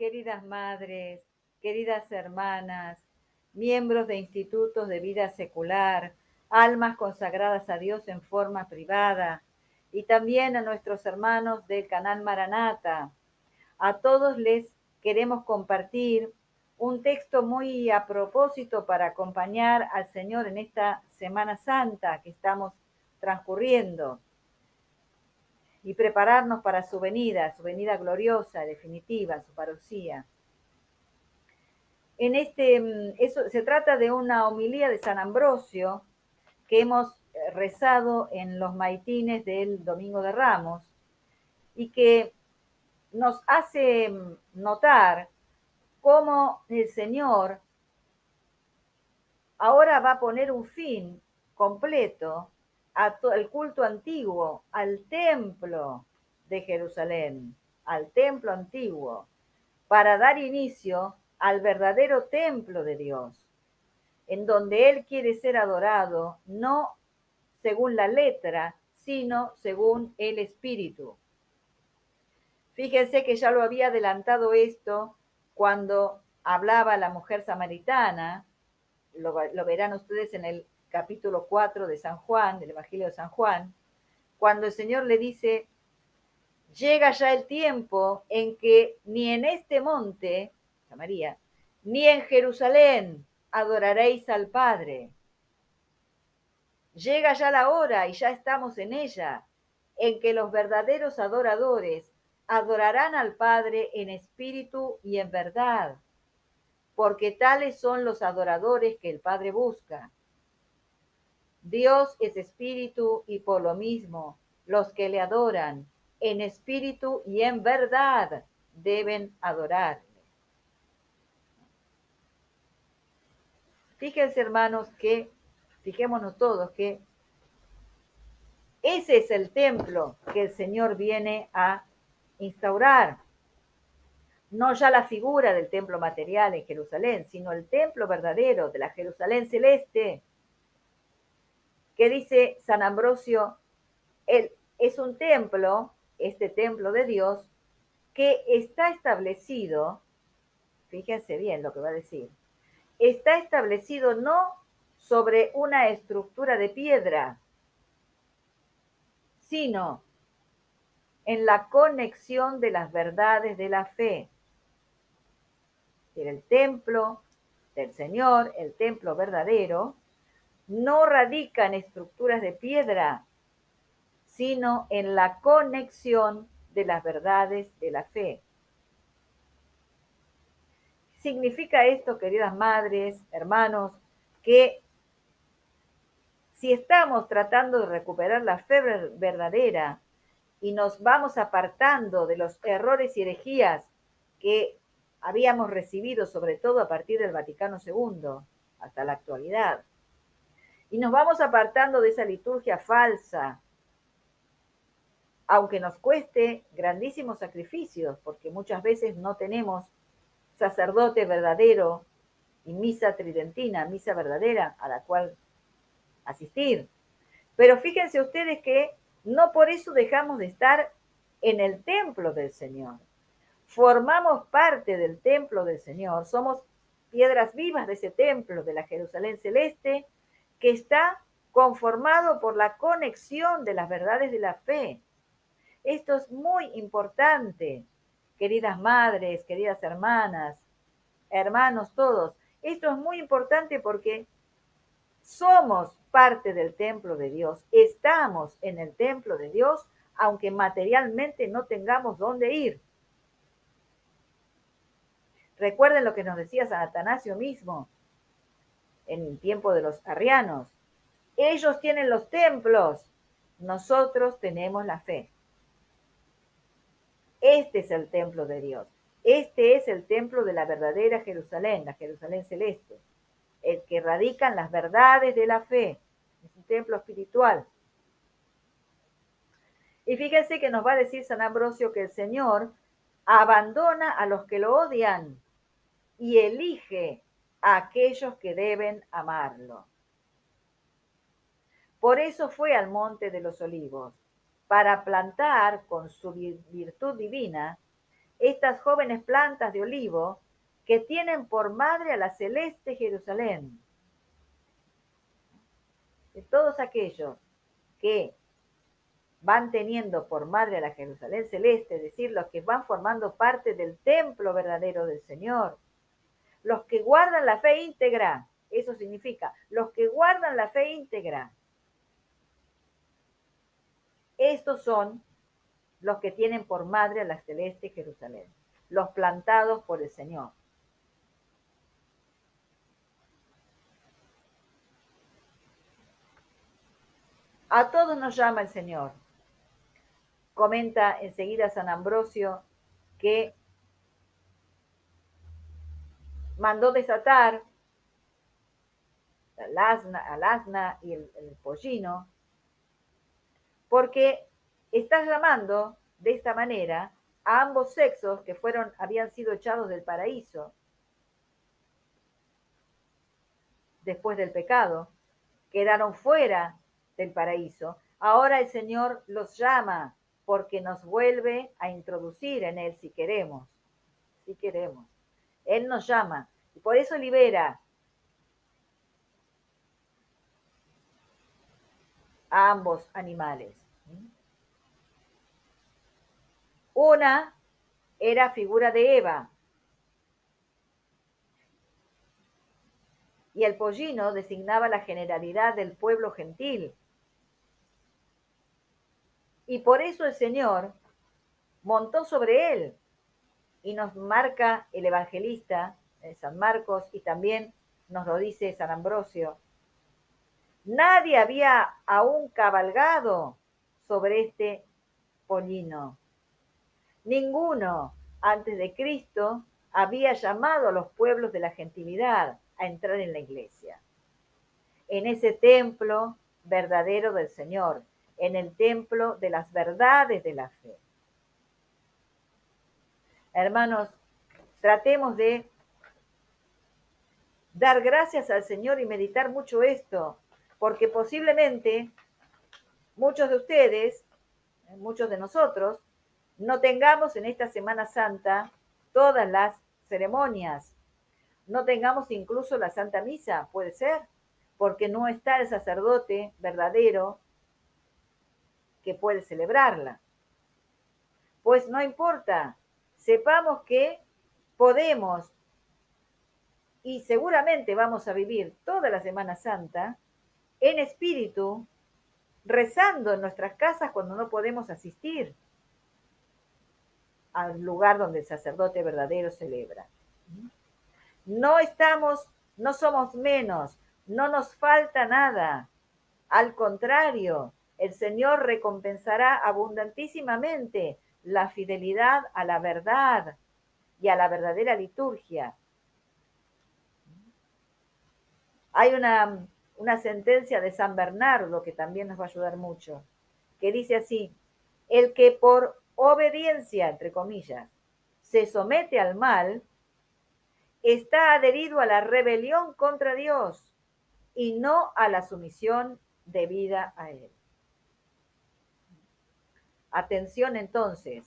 queridas madres, queridas hermanas, miembros de institutos de vida secular, almas consagradas a Dios en forma privada, y también a nuestros hermanos del canal Maranata. A todos les queremos compartir un texto muy a propósito para acompañar al Señor en esta Semana Santa que estamos transcurriendo y prepararnos para su venida, su venida gloriosa, definitiva, su parucía. En este, mm, eso, se trata de una homilía de San Ambrosio que hemos eh, rezado en los maitines del Domingo de Ramos y que nos hace mm, notar cómo el Señor ahora va a poner un fin completo al culto antiguo, al templo de Jerusalén, al templo antiguo, para dar inicio al verdadero templo de Dios, en donde Él quiere ser adorado, no según la letra, sino según el espíritu. Fíjense que ya lo había adelantado esto cuando hablaba la mujer samaritana, lo verán ustedes en el capítulo 4 de San Juan, del Evangelio de San Juan, cuando el Señor le dice, llega ya el tiempo en que ni en este monte, María, ni en Jerusalén adoraréis al Padre. Llega ya la hora y ya estamos en ella, en que los verdaderos adoradores adorarán al Padre en espíritu y en verdad, porque tales son los adoradores que el Padre busca. Dios es espíritu y por lo mismo los que le adoran en espíritu y en verdad deben adorarle. Fíjense hermanos que, fijémonos todos que ese es el templo que el Señor viene a instaurar. No ya la figura del templo material en Jerusalén, sino el templo verdadero de la Jerusalén celeste que dice San Ambrosio, él es un templo, este templo de Dios, que está establecido, fíjense bien lo que va a decir, está establecido no sobre una estructura de piedra, sino en la conexión de las verdades de la fe. El templo del Señor, el templo verdadero, no radica en estructuras de piedra, sino en la conexión de las verdades de la fe. Significa esto, queridas madres, hermanos, que si estamos tratando de recuperar la fe verdadera y nos vamos apartando de los errores y herejías que habíamos recibido, sobre todo a partir del Vaticano II hasta la actualidad, y nos vamos apartando de esa liturgia falsa, aunque nos cueste grandísimos sacrificios, porque muchas veces no tenemos sacerdote verdadero y misa tridentina, misa verdadera a la cual asistir. Pero fíjense ustedes que no por eso dejamos de estar en el templo del Señor. Formamos parte del templo del Señor, somos piedras vivas de ese templo de la Jerusalén celeste que está conformado por la conexión de las verdades de la fe. Esto es muy importante, queridas madres, queridas hermanas, hermanos todos. Esto es muy importante porque somos parte del templo de Dios, estamos en el templo de Dios, aunque materialmente no tengamos dónde ir. Recuerden lo que nos decía San Atanasio mismo, en el tiempo de los arrianos. Ellos tienen los templos, nosotros tenemos la fe. Este es el templo de Dios. Este es el templo de la verdadera Jerusalén, la Jerusalén celeste, el que radican las verdades de la fe. Es un templo espiritual. Y fíjense que nos va a decir San Ambrosio que el Señor abandona a los que lo odian y elige a aquellos que deben amarlo. Por eso fue al monte de los olivos, para plantar con su virtud divina estas jóvenes plantas de olivo que tienen por madre a la celeste Jerusalén. De todos aquellos que van teniendo por madre a la Jerusalén celeste, es decir, los que van formando parte del templo verdadero del Señor, los que guardan la fe íntegra, eso significa, los que guardan la fe íntegra, estos son los que tienen por madre a la celeste Jerusalén, los plantados por el Señor. A todos nos llama el Señor. Comenta enseguida San Ambrosio que mandó desatar al asna, y el, el pollino, porque está llamando de esta manera a ambos sexos que fueron, habían sido echados del paraíso después del pecado, quedaron fuera del paraíso. Ahora el Señor los llama porque nos vuelve a introducir en Él si queremos, si queremos. Él nos llama y por eso libera a ambos animales. Una era figura de Eva y el pollino designaba la generalidad del pueblo gentil. Y por eso el Señor montó sobre él y nos marca el evangelista San Marcos y también nos lo dice San Ambrosio. Nadie había aún cabalgado sobre este pollino. Ninguno antes de Cristo había llamado a los pueblos de la gentilidad a entrar en la iglesia. En ese templo verdadero del Señor, en el templo de las verdades de la fe. Hermanos, tratemos de dar gracias al Señor y meditar mucho esto, porque posiblemente muchos de ustedes, muchos de nosotros, no tengamos en esta Semana Santa todas las ceremonias, no tengamos incluso la Santa Misa, puede ser, porque no está el sacerdote verdadero que puede celebrarla. Pues no importa, sepamos que podemos y seguramente vamos a vivir toda la Semana Santa en espíritu, rezando en nuestras casas cuando no podemos asistir al lugar donde el sacerdote verdadero celebra. No estamos, no somos menos, no nos falta nada. Al contrario, el Señor recompensará abundantísimamente la fidelidad a la verdad y a la verdadera liturgia. Hay una, una sentencia de San Bernardo que también nos va a ayudar mucho, que dice así, el que por obediencia, entre comillas, se somete al mal, está adherido a la rebelión contra Dios y no a la sumisión debida a Él. Atención entonces,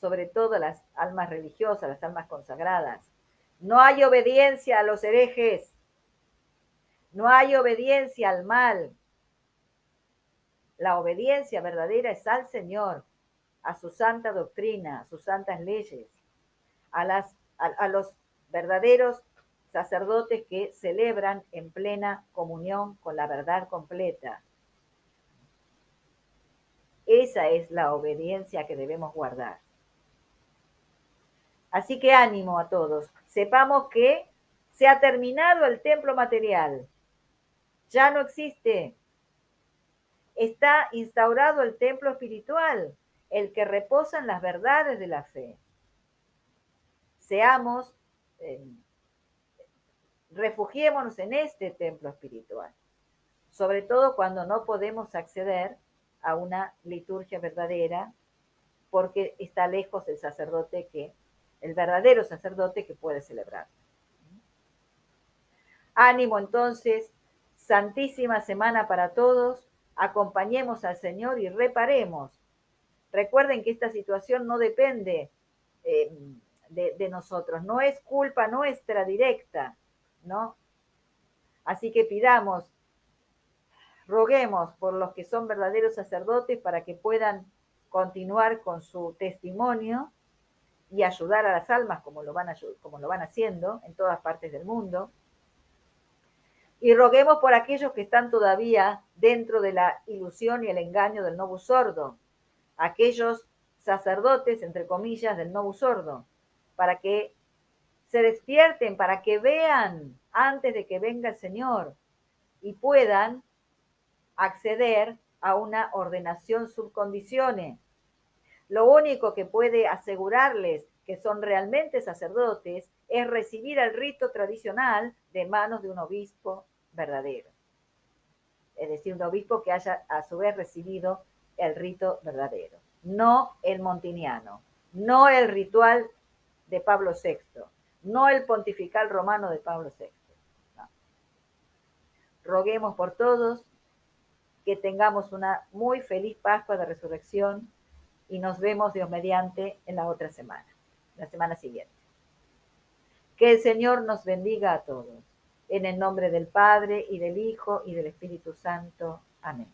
sobre todo las almas religiosas, las almas consagradas. No hay obediencia a los herejes, no hay obediencia al mal. La obediencia verdadera es al Señor, a su santa doctrina, a sus santas leyes, a, los verdaderos sacerdotes que celebran en plena comunión con la verdad completa. Esa es la obediencia que debemos guardar. Así que ánimo a todos. Sepamos que se ha terminado el templo material. Ya no existe. Está instaurado el templo espiritual el que reposa en las verdades de la fe. Seamos, eh, refugiémonos en este templo espiritual, sobre todo cuando no podemos acceder a una liturgia verdadera porque está lejos el sacerdote que, el verdadero sacerdote que puede celebrar. Ánimo entonces, santísima semana para todos, acompañemos al Señor y reparemos Recuerden que esta situación no depende eh, de, nosotros, no es culpa nuestra directa, ¿no? Así que pidamos, roguemos por los que son verdaderos sacerdotes para que puedan continuar con su testimonio y ayudar a las almas como lo van, como lo van haciendo en todas partes del mundo. Y roguemos por aquellos que están todavía dentro de la ilusión y el engaño del novo sordo, aquellos sacerdotes, entre comillas, del novo sordo, para que se despierten, para que vean antes de que venga el Señor y puedan acceder a una ordenación subcondiciones. Lo único que puede asegurarles que son realmente sacerdotes es recibir el rito tradicional de manos de un obispo verdadero. Es decir, un obispo que haya a su vez recibido el rito verdadero, no el montiniano, no el ritual de Pablo VI, no el pontifical romano de Pablo VI. Roguemos por todos que tengamos una muy feliz Pascua de Resurrección y nos vemos Dios mediante en la otra semana, la semana siguiente. Que el Señor nos bendiga a todos. En el nombre del Padre y del Hijo y del Espíritu Santo. Amén.